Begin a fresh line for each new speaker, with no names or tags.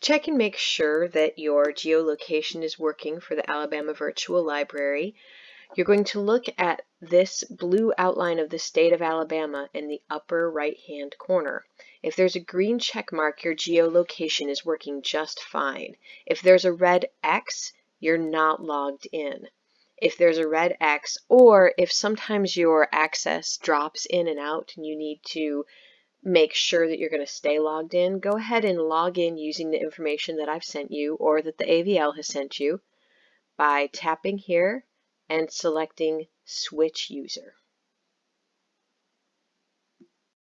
Check and make sure that your geolocation is working for the Alabama Virtual Library, you're going to look at this blue outline of the state of Alabama in the upper right hand corner. If there's a green check mark, your geolocation is working just fine. If there's a red X, you're not logged in. If there's a red X, or if sometimes your access drops in and out and you need to make sure that you're going to stay logged in, go ahead and log in using the information that I've sent you or that the AVL has sent you by tapping here and selecting Switch User.